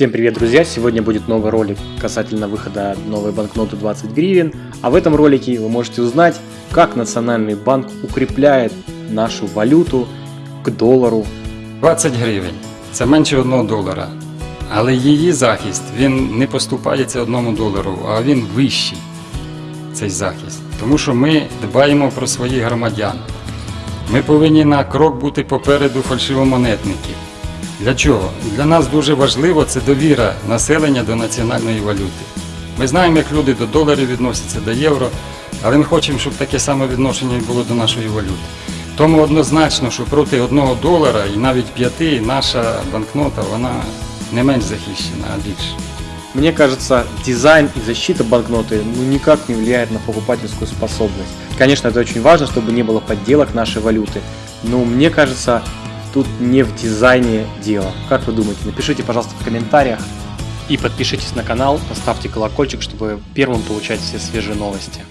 Всем привет, друзья! Сегодня будет новый ролик касательно выхода новой банкноты 20 гривен. А в этом ролике вы можете узнать, как Национальный банк укрепляет нашу валюту к доллару. 20 гривень це менше 1 долара. Але її захист він не поступається одному долару, а він вищий, цей захист. Тому що ми дбаємо про своїх громадян. Ми повинні на крок бути попереду фальшивомонетників. Для чого? Для нас дуже важливо це довіра населення до національної валюти. Ми знаємо, як люди до доларів відносяться, до євро, але ми хочемо, щоб таке саме відношення було до нашої валюти. Тому однозначно, що проти одного долара і навіть п'яти наша банкнота вона не менш захищена, а більше. Мне кажется, дизайн и защита банкноты ну, никак не влияет на покупательскую способность. Конечно, это очень важно, чтобы не было подделок нашей валюты, но мне кажется, тут не в дизайне дело. Как вы думаете? Напишите, пожалуйста, в комментариях. И подпишитесь на канал, поставьте колокольчик, чтобы первым получать все свежие новости.